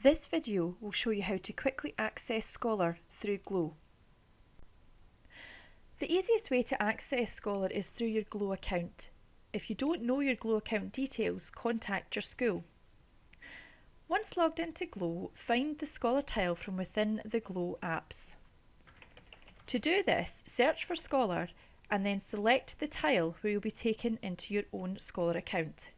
This video will show you how to quickly access Scholar through Glow. The easiest way to access Scholar is through your Glow account. If you don't know your Glow account details, contact your school. Once logged into Glow, find the Scholar tile from within the Glow apps. To do this, search for Scholar and then select the tile where you'll be taken into your own Scholar account.